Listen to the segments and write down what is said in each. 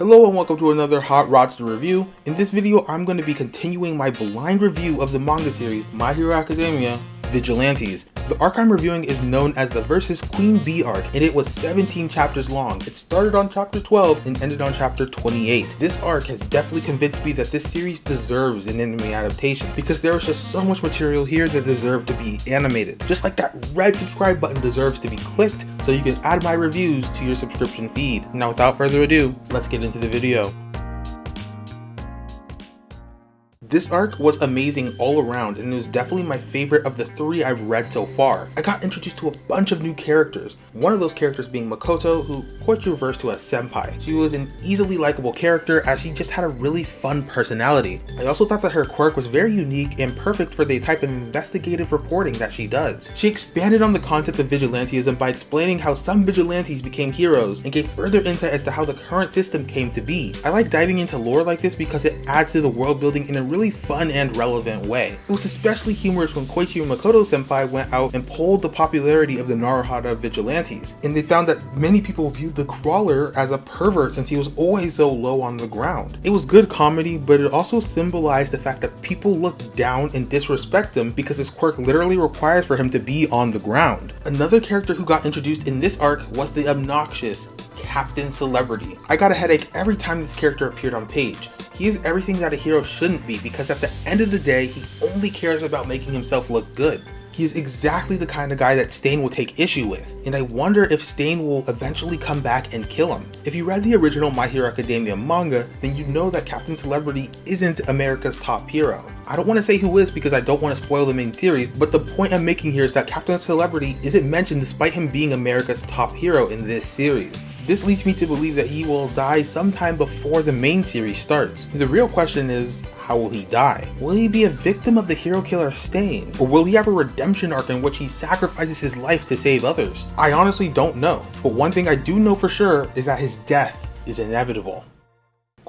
Hello and welcome to another Hot Rodster review. In this video, I'm going to be continuing my blind review of the manga series My Hero Academia Vigilantes. The arc I'm reviewing is known as the Versus Queen Bee arc and it was 17 chapters long. It started on chapter 12 and ended on chapter 28. This arc has definitely convinced me that this series deserves an anime adaptation because there is just so much material here that deserve to be animated. Just like that red subscribe button deserves to be clicked so you can add my reviews to your subscription feed. Now without further ado, let's get into the video. This arc was amazing all around and it was definitely my favorite of the three I've read so far. I got introduced to a bunch of new characters, one of those characters being Makoto who Koichi refers to as Senpai. She was an easily likable character as she just had a really fun personality. I also thought that her quirk was very unique and perfect for the type of investigative reporting that she does. She expanded on the concept of vigilantism by explaining how some vigilantes became heroes and gave further insight as to how the current system came to be. I like diving into lore like this because it adds to the world building in a really really fun and relevant way. It was especially humorous when Koichi Makoto senpai went out and polled the popularity of the Naruhata vigilantes, and they found that many people viewed the Crawler as a pervert since he was always so low on the ground. It was good comedy, but it also symbolized the fact that people looked down and disrespect him because his quirk literally requires for him to be on the ground. Another character who got introduced in this arc was the obnoxious Captain Celebrity. I got a headache every time this character appeared on page. He is everything that a hero shouldn't be because at the end of the day, he only cares about making himself look good. He is exactly the kind of guy that Stain will take issue with, and I wonder if Stain will eventually come back and kill him. If you read the original My Hero Academia manga, then you know that Captain Celebrity isn't America's top hero. I don't want to say who is because I don't want to spoil the main series, but the point I'm making here is that Captain Celebrity isn't mentioned despite him being America's top hero in this series. This leads me to believe that he will die sometime before the main series starts. The real question is, how will he die? Will he be a victim of the hero killer Stain? Or will he have a redemption arc in which he sacrifices his life to save others? I honestly don't know, but one thing I do know for sure is that his death is inevitable.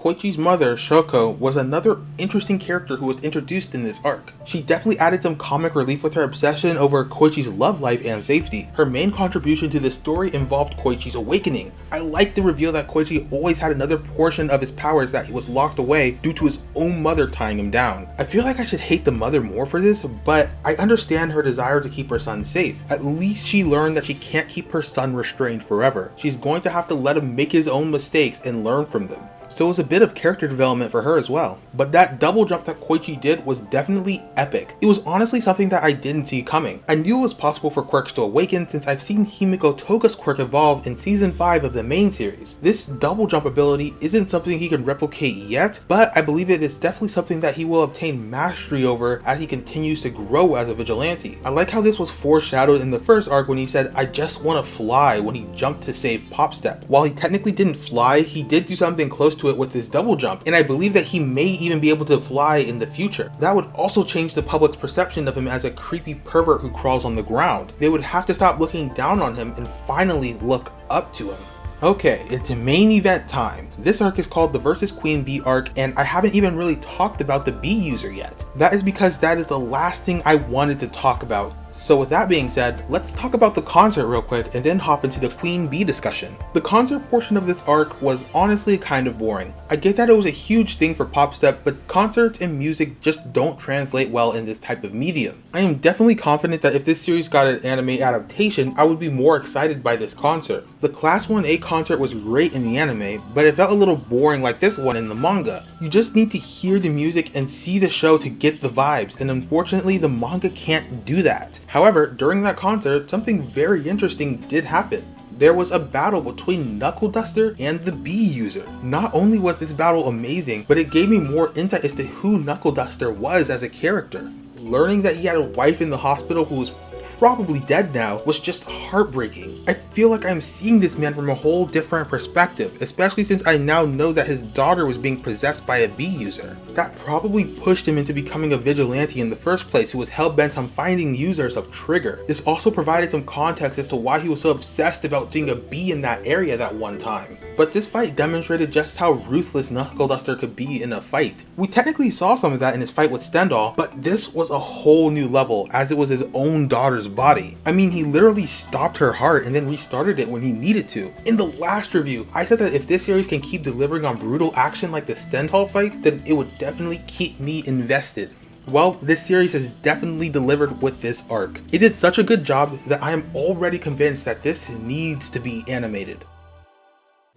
Koichi's mother, Shoko, was another interesting character who was introduced in this arc. She definitely added some comic relief with her obsession over Koichi's love life and safety. Her main contribution to the story involved Koichi's awakening. I like the reveal that Koichi always had another portion of his powers that he was locked away due to his own mother tying him down. I feel like I should hate the mother more for this, but I understand her desire to keep her son safe. At least she learned that she can't keep her son restrained forever. She's going to have to let him make his own mistakes and learn from them so it was a bit of character development for her as well. But that double jump that Koichi did was definitely epic. It was honestly something that I didn't see coming. I knew it was possible for quirks to awaken since I've seen Himiko Toga's quirk evolve in season 5 of the main series. This double jump ability isn't something he can replicate yet, but I believe it is definitely something that he will obtain mastery over as he continues to grow as a vigilante. I like how this was foreshadowed in the first arc when he said, I just want to fly when he jumped to save Popstep. While he technically didn't fly, he did do something close to it with his double jump, and I believe that he may even be able to fly in the future. That would also change the public's perception of him as a creepy pervert who crawls on the ground. They would have to stop looking down on him and finally look up to him. Okay, it's main event time. This arc is called the Versus Queen Bee arc, and I haven't even really talked about the Bee user yet. That is because that is the last thing I wanted to talk about so with that being said, let's talk about the concert real quick and then hop into the Queen Bee discussion. The concert portion of this arc was honestly kind of boring. I get that it was a huge thing for Popstep, but concerts and music just don't translate well in this type of medium. I am definitely confident that if this series got an anime adaptation, I would be more excited by this concert. The Class 1A concert was great in the anime, but it felt a little boring like this one in the manga. You just need to hear the music and see the show to get the vibes, and unfortunately the manga can't do that. However, during that concert, something very interesting did happen there was a battle between Knuckle Duster and the Bee user. Not only was this battle amazing, but it gave me more insight as to who Knuckle Duster was as a character. Learning that he had a wife in the hospital who was probably dead now, was just heartbreaking. I feel like I'm seeing this man from a whole different perspective, especially since I now know that his daughter was being possessed by a bee user. That probably pushed him into becoming a vigilante in the first place who was hell-bent on finding users of Trigger. This also provided some context as to why he was so obsessed about seeing a bee in that area that one time. But this fight demonstrated just how ruthless Knuckle Duster could be in a fight. We technically saw some of that in his fight with Stendhal, but this was a whole new level as it was his own daughter's body. I mean, he literally stopped her heart and then restarted it when he needed to. In the last review, I said that if this series can keep delivering on brutal action like the Stendhal fight, then it would definitely keep me invested. Well, this series has definitely delivered with this arc. It did such a good job that I am already convinced that this needs to be animated.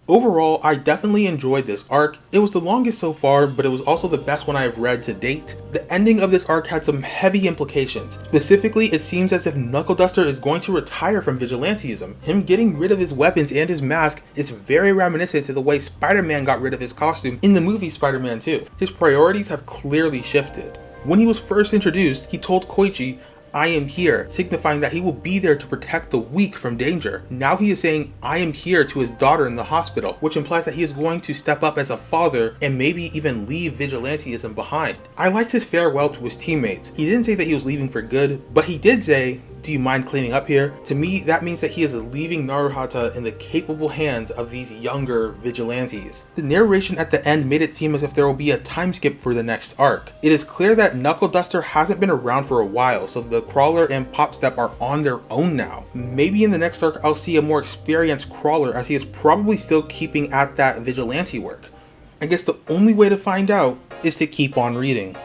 Overall, I definitely enjoyed this arc. It was the longest so far, but it was also the best one I have read to date. The ending of this arc had some heavy implications. Specifically, it seems as if Knuckle Duster is going to retire from vigilantism. Him getting rid of his weapons and his mask is very reminiscent to the way Spider-Man got rid of his costume in the movie Spider-Man 2. His priorities have clearly shifted. When he was first introduced, he told Koichi, I am here, signifying that he will be there to protect the weak from danger. Now he is saying, I am here to his daughter in the hospital, which implies that he is going to step up as a father and maybe even leave vigilanteism behind. I liked his farewell to his teammates. He didn't say that he was leaving for good, but he did say, do you mind cleaning up here? To me, that means that he is leaving Naruhata in the capable hands of these younger vigilantes. The narration at the end made it seem as if there will be a time skip for the next arc. It is clear that Knuckle Duster hasn't been around for a while, so the Crawler and Popstep are on their own now. Maybe in the next arc I'll see a more experienced Crawler as he is probably still keeping at that vigilante work. I guess the only way to find out is to keep on reading.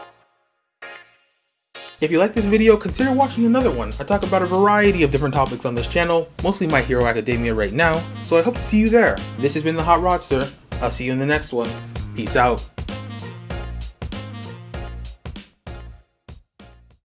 If you like this video, consider watching another one. I talk about a variety of different topics on this channel, mostly My Hero Academia right now, so I hope to see you there. This has been The Hot Rodster. I'll see you in the next one. Peace out.